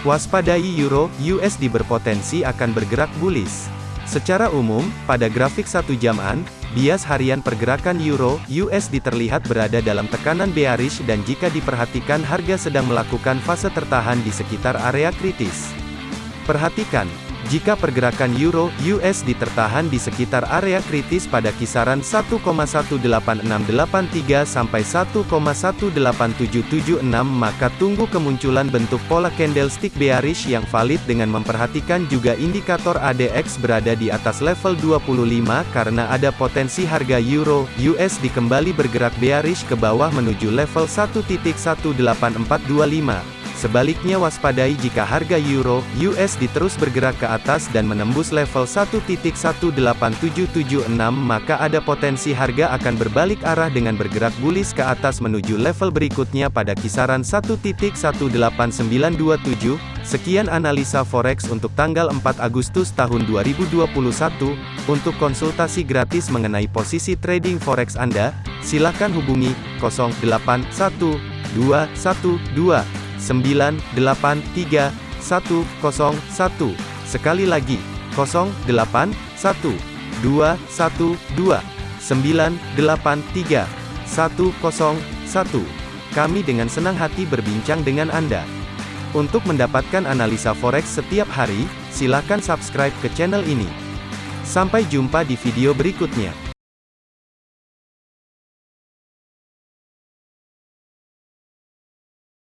Waspadai Euro USD berpotensi akan bergerak bullish. Secara umum, pada grafik satu jaman, bias harian pergerakan Euro USD terlihat berada dalam tekanan bearish dan jika diperhatikan harga sedang melakukan fase tertahan di sekitar area kritis. Perhatikan, jika pergerakan euro USD tertahan di sekitar area kritis pada kisaran 1,18683 sampai 1,18776 maka tunggu kemunculan bentuk pola candlestick bearish yang valid dengan memperhatikan juga indikator ADX berada di atas level 25 karena ada potensi harga euro USD kembali bergerak bearish ke bawah menuju level 1.18425. Sebaliknya waspadai jika harga euro USD terus bergerak ke atas dan menembus level 1.18776 maka ada potensi harga akan berbalik arah dengan bergerak bullish ke atas menuju level berikutnya pada kisaran 1.18927. Sekian analisa forex untuk tanggal 4 Agustus tahun 2021. Untuk konsultasi gratis mengenai posisi trading forex Anda, silakan hubungi 081212 983 101. Sekali lagi, 08 1 2 1 2 983 101. Kami dengan senang hati berbincang dengan Anda. Untuk mendapatkan analisa forex setiap hari, silakan subscribe ke channel ini. Sampai jumpa di video berikutnya.